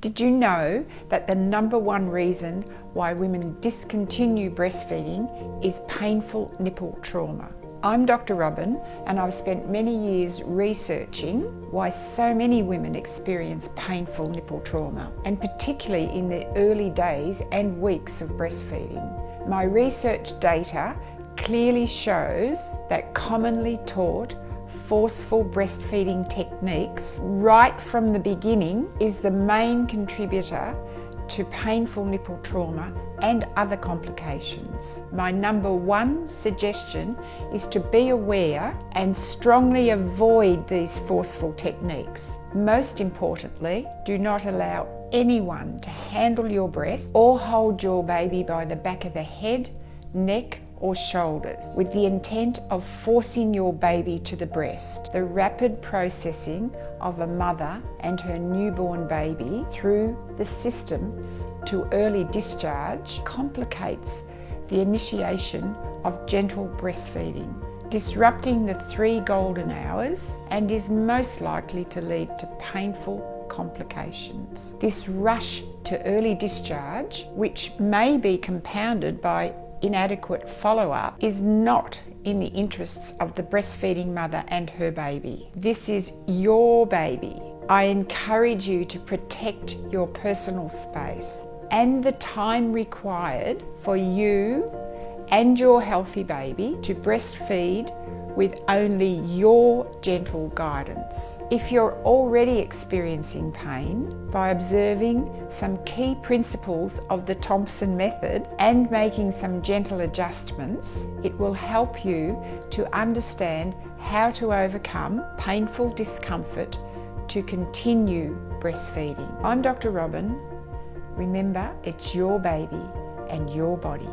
Did you know that the number one reason why women discontinue breastfeeding is painful nipple trauma? I'm Dr. Robyn and I've spent many years researching why so many women experience painful nipple trauma and particularly in the early days and weeks of breastfeeding. My research data clearly shows that commonly taught forceful breastfeeding techniques right from the beginning is the main contributor to painful nipple trauma and other complications. My number one suggestion is to be aware and strongly avoid these forceful techniques. Most importantly, do not allow anyone to handle your breast or hold your baby by the back of the head, neck or shoulders with the intent of forcing your baby to the breast. The rapid processing of a mother and her newborn baby through the system to early discharge complicates the initiation of gentle breastfeeding, disrupting the three golden hours and is most likely to lead to painful complications. This rush to early discharge, which may be compounded by inadequate follow-up is not in the interests of the breastfeeding mother and her baby. This is your baby. I encourage you to protect your personal space and the time required for you and your healthy baby to breastfeed with only your gentle guidance. If you're already experiencing pain, by observing some key principles of the Thompson method and making some gentle adjustments, it will help you to understand how to overcome painful discomfort to continue breastfeeding. I'm Dr. Robyn. Remember, it's your baby and your body.